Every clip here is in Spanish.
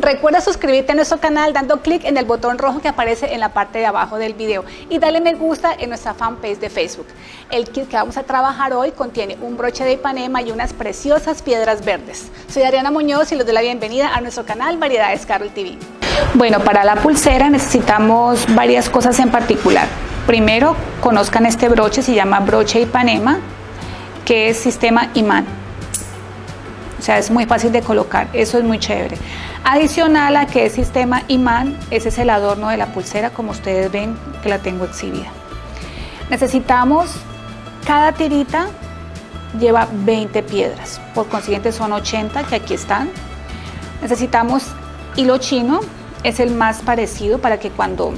Recuerda suscribirte a nuestro canal dando clic en el botón rojo que aparece en la parte de abajo del video y dale me gusta en nuestra fanpage de Facebook. El kit que vamos a trabajar hoy contiene un broche de Ipanema y unas preciosas piedras verdes. Soy Ariana Muñoz y les doy la bienvenida a nuestro canal Variedades Carol TV. Bueno, para la pulsera necesitamos varias cosas en particular. Primero, conozcan este broche, se llama broche Ipanema, que es sistema imán. O sea, es muy fácil de colocar, eso es muy chévere. Adicional a que es sistema imán, ese es el adorno de la pulsera, como ustedes ven que la tengo exhibida. Necesitamos, cada tirita lleva 20 piedras, por consiguiente son 80 que aquí están. Necesitamos hilo chino, es el más parecido para que cuando,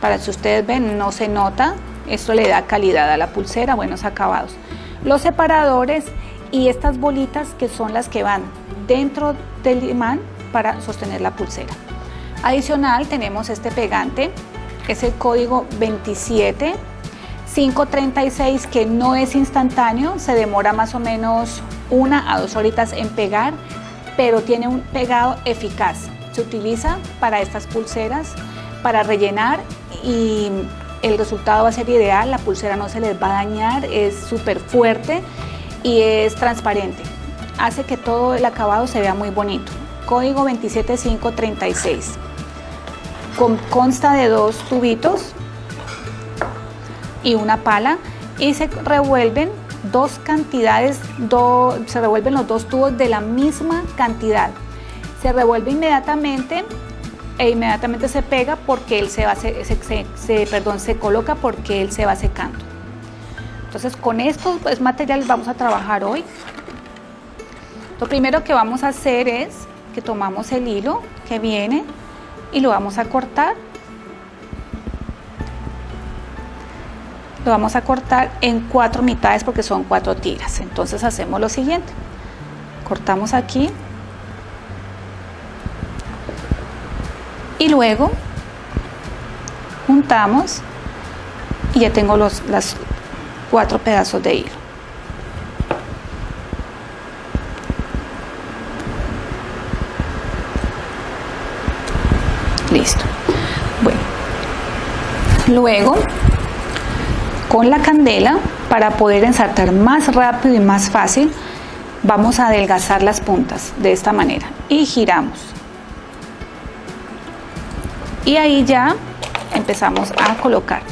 para si ustedes ven, no se nota, esto le da calidad a la pulsera, buenos acabados. Los separadores y estas bolitas que son las que van dentro del imán para sostener la pulsera. Adicional tenemos este pegante, es el código 27 536 que no es instantáneo, se demora más o menos una a dos horitas en pegar, pero tiene un pegado eficaz. Se utiliza para estas pulseras, para rellenar y el resultado va a ser ideal, la pulsera no se les va a dañar, es súper fuerte y es transparente. Hace que todo el acabado se vea muy bonito. Código 27536. consta de dos tubitos y una pala y se revuelven dos cantidades, se revuelven los dos tubos de la misma cantidad. Se revuelve inmediatamente e inmediatamente se pega porque él se va se, perdón, se coloca porque él se va secando. Entonces con estos pues, materiales vamos a trabajar hoy. Lo primero que vamos a hacer es que tomamos el hilo que viene y lo vamos a cortar. Lo vamos a cortar en cuatro mitades porque son cuatro tiras. Entonces hacemos lo siguiente. Cortamos aquí. Y luego juntamos y ya tengo los, las, cuatro pedazos de hilo. Listo. Bueno, luego con la candela, para poder ensartar más rápido y más fácil, vamos a adelgazar las puntas de esta manera y giramos. Y ahí ya empezamos a colocar.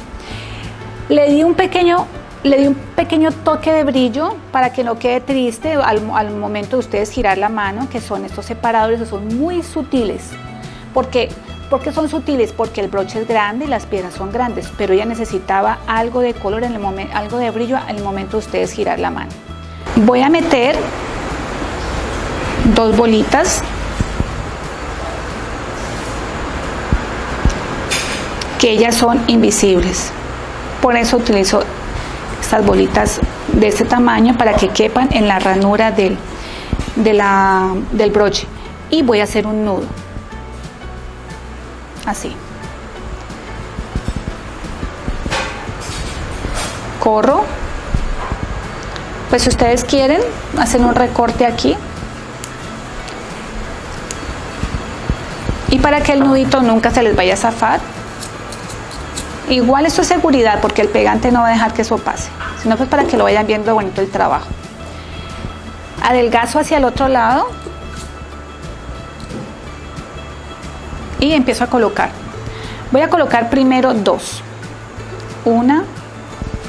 Le di un pequeño le di un pequeño toque de brillo para que no quede triste al, momento de ustedes girar la mano, que son estos separadores, que son muy sutiles. porque ¿Por son sutiles? Porque el broche es grande y las piedras son grandes, pero ella necesitaba algo de color, en el momento, algo de brillo el momento de ustedes girar la mano. Voy a meter dos bolitas que ellas son invisibles. Por eso utilizo estas bolitas de este tamaño para que quepan en la ranura del, del broche. Y voy a hacer un nudo. Así. Corro. Pues si ustedes quieren hacen un recorte aquí. Y para que el nudito nunca se les vaya a zafar Igual esto es seguridad porque el pegante no va a dejar que eso pase, sino pues para que lo vayan viendo bonito el trabajo. Adelgazo hacia el otro lado y empiezo a colocar. Voy a colocar primero dos. Una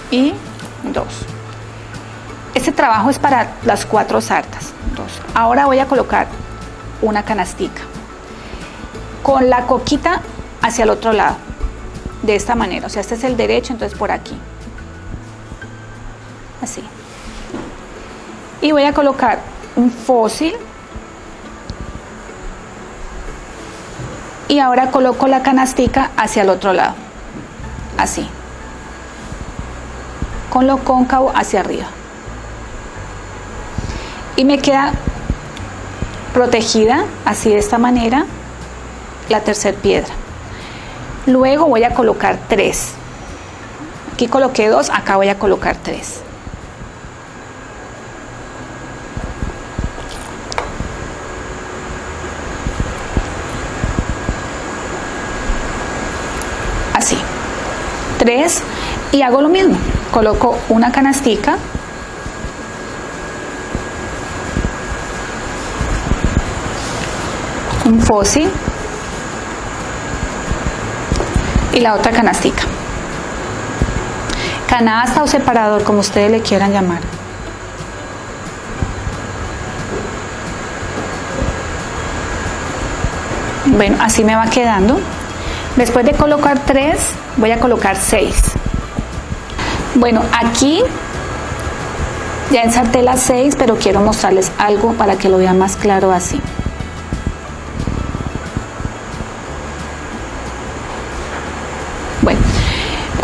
y dos. Este trabajo es para las cuatro sartas. Dos. Ahora voy a colocar una canastica con la coquita hacia el otro lado de esta manera, o sea, este es el derecho, entonces por aquí. Así. Y voy a colocar un fósil. Y ahora coloco la canastica hacia el otro lado. Así. Con lo cóncavo hacia arriba. Y me queda protegida, así de esta manera, la tercera piedra luego voy a colocar 3 aquí coloqué 2 acá voy a colocar 3 así. 3 y hago lo mismo. Coloco una canastica. Un fósil y la otra canastica. Canasta o separador, como ustedes le quieran llamar. Bueno, así me va quedando. Después de colocar tres, voy a colocar seis. Bueno, aquí ya ensarté las seis, pero quiero mostrarles algo para que lo vean más claro así.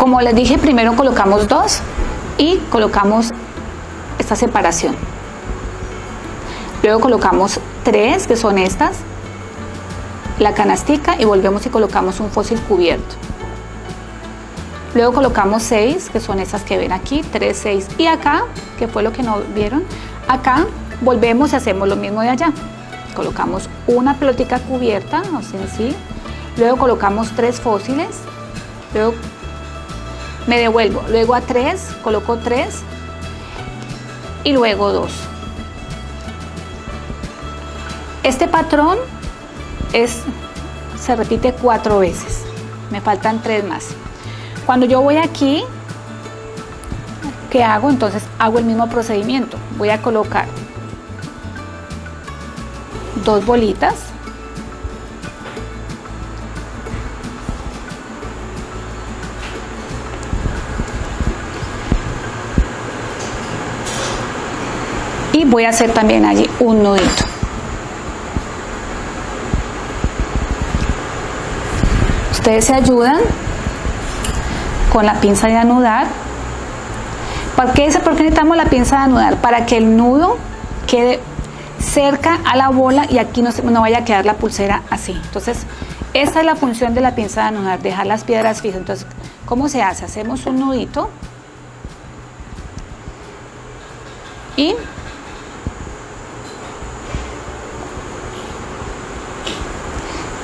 Como les dije, primero colocamos dos y colocamos esta separación. Luego colocamos tres, que son estas, la canastica y volvemos y colocamos un fósil cubierto. Luego colocamos 6, que son esas que ven aquí, 3, 6. Y acá, que fue lo que no vieron, acá volvemos y hacemos lo mismo de allá. Colocamos una pelotica cubierta, o sea, sí. Luego colocamos tres fósiles. Luego me devuelvo. Luego a 3, coloco 3. Y luego 2. Este patrón es, se repite cuatro veces. Me faltan tres más. Cuando yo voy aquí, ¿qué hago? Entonces hago el mismo procedimiento. Voy a colocar dos bolitas. Voy a hacer también allí un nudito. Ustedes se ayudan con la pinza de anudar. ¿Por qué, ¿Por qué necesitamos la pinza de anudar? Para que el nudo quede cerca a la bola y aquí no, no vaya a quedar la pulsera así. Entonces, esa es la función de la pinza de anudar, dejar las piedras fijas. Entonces, ¿cómo se hace? Hacemos un nudito y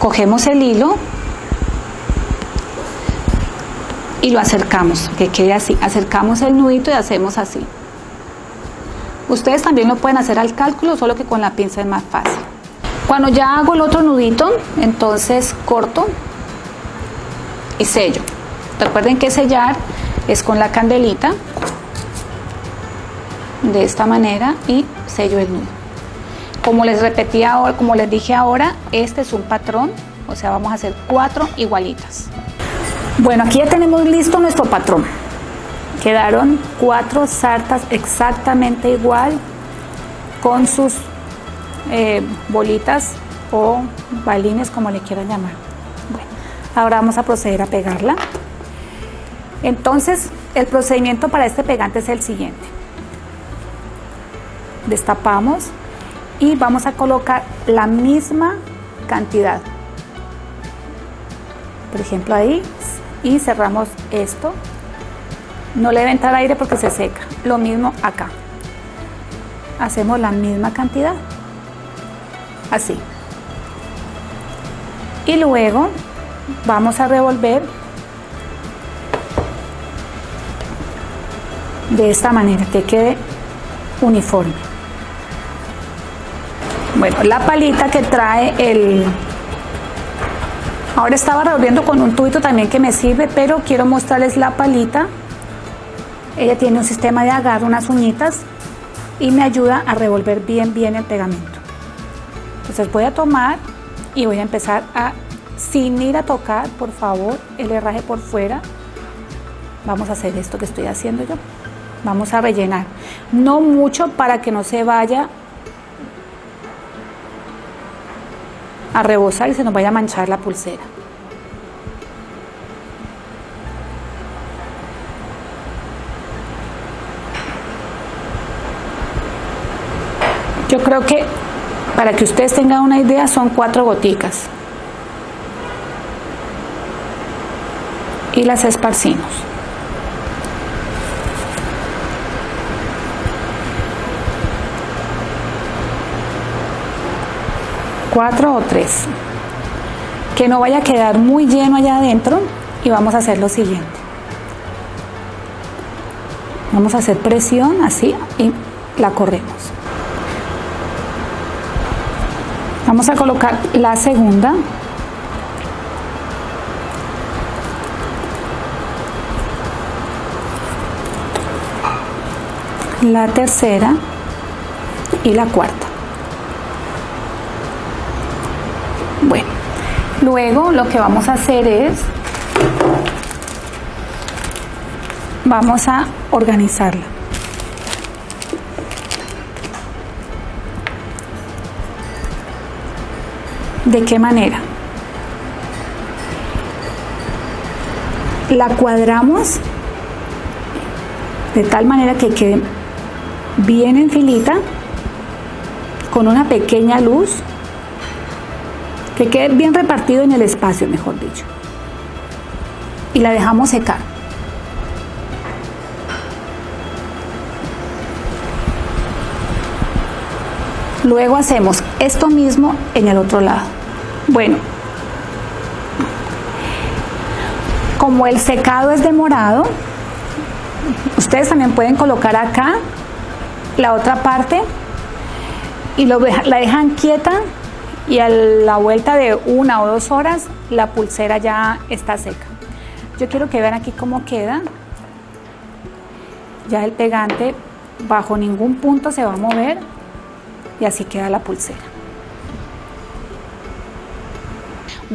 cogemos el hilo y lo acercamos, que quede así. Acercamos el nudito y hacemos así. Ustedes también lo pueden hacer al cálculo, solo que con la pinza es más fácil. Cuando ya hago el otro nudito, entonces corto y sello. Recuerden que sellar es con la candelita, de esta manera, y sello el nudo. Como les repetí ahora, como les dije ahora, este es un patrón, o sea, vamos a hacer cuatro igualitas. Bueno, aquí ya tenemos listo nuestro patrón. Quedaron cuatro sartas exactamente igual con sus eh, bolitas o balines como le quieran llamar. Ahora vamos a proceder a pegarla. Entonces, el procedimiento para este pegante es el siguiente. Destapamos y vamos a colocar la misma cantidad. Por ejemplo, ahí y cerramos esto. No le debe entrar aire porque se seca. Lo mismo acá. Hacemos la misma cantidad. Así. Y luego vamos a revolver de esta manera que quede uniforme. Bueno, la palita que trae el, Ahora estaba revolviendo con un tubito también que me sirve, pero quiero mostrarles la palita. Ella tiene un sistema de agarre, unas uñitas y me ayuda a revolver bien, bien el pegamento. Entonces voy a tomar y voy a empezar a, sin ir a tocar, por favor, el herraje por fuera. Vamos a hacer esto que estoy haciendo yo. Vamos a rellenar. No mucho para que no se vaya a rebosar y se nos vaya a manchar la pulsera. Yo creo que para que ustedes tengan una idea son cuatro goticas. Y las esparcimos. Cuatro o tres. Que no vaya a quedar muy lleno allá adentro y vamos a hacer lo siguiente. Vamos a hacer presión así y la corremos. Vamos a colocar la segunda. La tercera y la cuarta. Bueno, luego lo que vamos a hacer es, vamos a organizarla. ¿De qué manera? La cuadramos de tal manera que quede bien en filita con una pequeña luz que quede bien repartido en el espacio, mejor dicho. Y la dejamos secar. Luego hacemos esto mismo en el otro lado. Bueno, como el secado es demorado, ustedes también pueden colocar acá la otra parte y lo, la dejan quieta y a la vuelta de una o dos horas la pulsera ya está seca. Yo quiero que vean aquí cómo queda. Ya el pegante bajo ningún punto se va a mover y así queda la pulsera.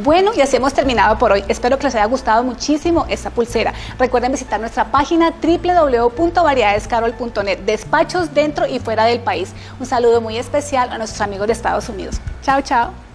Bueno, y así hemos terminado por hoy. Espero que les haya gustado muchísimo esta pulsera. Recuerden visitar nuestra página www.variedadescarol.net. Despachos dentro y fuera del país. Un saludo muy especial a nuestros amigos de Estados Unidos. Chao, chao.